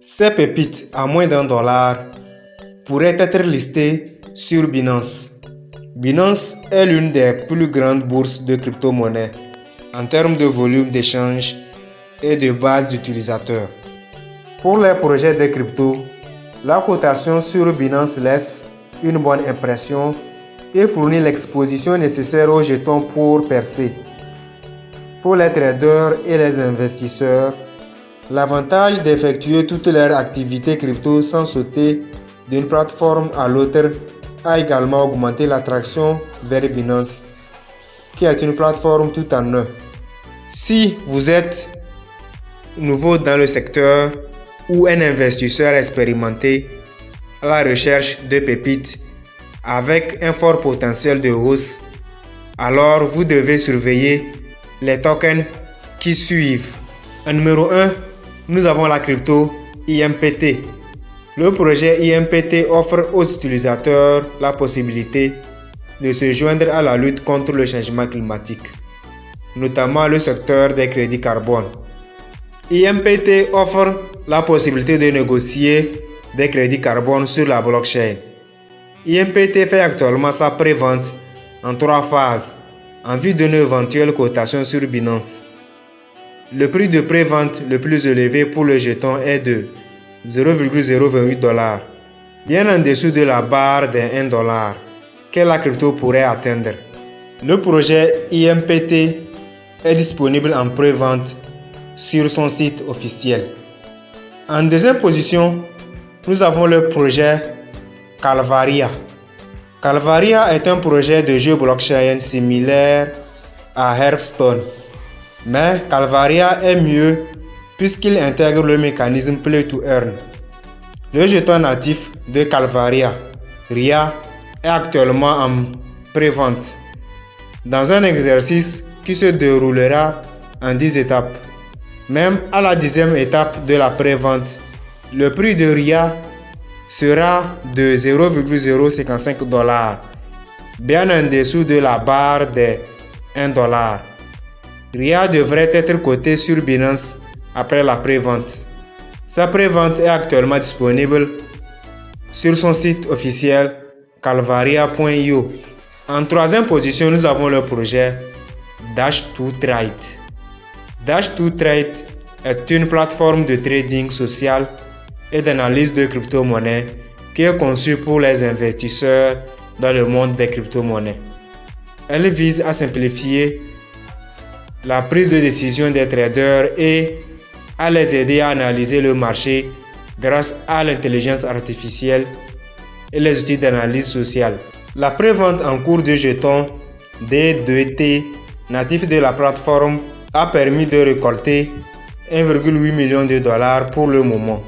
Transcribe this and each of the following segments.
Ces pépites à moins d'un dollar pourraient être listées sur Binance. Binance est l'une des plus grandes bourses de crypto-monnaies en termes de volume d'échange et de base d'utilisateurs. Pour les projets de crypto, la cotation sur Binance laisse une bonne impression et fournit l'exposition nécessaire aux jetons pour percer. Pour les traders et les investisseurs, l'avantage d'effectuer toutes leurs activités crypto sans sauter d'une plateforme à l'autre a également augmenté l'attraction vers Binance, qui est une plateforme tout en un. Si vous êtes nouveau dans le secteur ou un investisseur expérimenté à la recherche de pépites avec un fort potentiel de hausse, alors vous devez surveiller les tokens qui suivent. En numéro 1, nous avons la crypto IMPT. Le projet IMPT offre aux utilisateurs la possibilité de se joindre à la lutte contre le changement climatique, notamment le secteur des crédits carbone. IMPT offre la possibilité de négocier des crédits carbone sur la blockchain. IMPT fait actuellement sa pré-vente en trois phases en vue d'une éventuelle cotation sur Binance. Le prix de pré-vente le plus élevé pour le jeton est de 0,028 dollars, bien en dessous de la barre des 1 dollar que la crypto pourrait atteindre? Le projet IMPT est disponible en pré-vente sur son site officiel. En deuxième position, nous avons le projet Calvaria. Calvaria est un projet de jeu blockchain similaire à Hearthstone. Mais Calvaria est mieux puisqu'il intègre le mécanisme Play to Earn. Le jeton natif de Calvaria, RIA, est actuellement en pré-vente dans un exercice qui se déroulera en 10 étapes. Même à la dixième étape de la pré-vente, le prix de RIA sera de 0,055 dollars, bien en dessous de la barre des 1 dollar. RIA devrait être coté sur Binance après la pré-vente. Sa pré-vente est actuellement disponible sur son site officiel calvaria.io. En troisième position, nous avons le projet Dash2Trade. Dash2Trade est une plateforme de trading social et d'analyse de crypto-monnaies qui est conçue pour les investisseurs dans le monde des crypto-monnaies. Elle vise à simplifier la prise de décision des traders et à les aider à analyser le marché grâce à l'intelligence artificielle et les outils d'analyse sociale. La prévente en cours de jetons D2T natifs de la plateforme a permis de récolter 1,8 million de dollars pour le moment,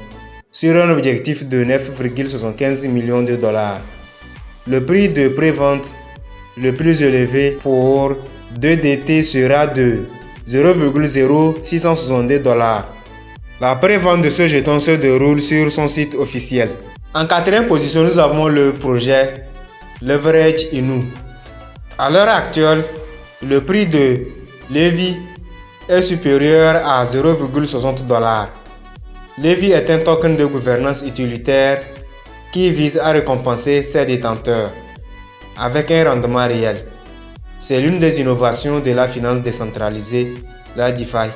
sur un objectif de 9,75 millions de dollars. Le prix de prévente le plus élevé pour 2DT sera de 0,0662 dollars. La prévente de ce jeton se déroule sur son site officiel. En quatrième position, nous avons le projet Leverage Inu. À l'heure actuelle, le prix de Levi est supérieur à 0,60 dollars. Levi est un token de gouvernance utilitaire qui vise à récompenser ses détenteurs avec un rendement réel. C'est l'une des innovations de la finance décentralisée, la DeFi,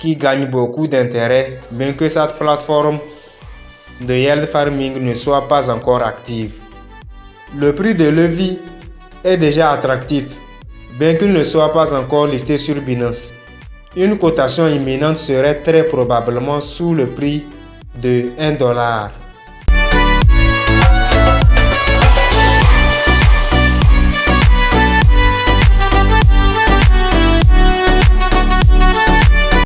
qui gagne beaucoup d'intérêt bien que cette plateforme de yield farming ne soit pas encore active. Le prix de Levi est déjà attractif, bien qu'il ne soit pas encore listé sur Binance. Une cotation imminente serait très probablement sous le prix de 1 dollar.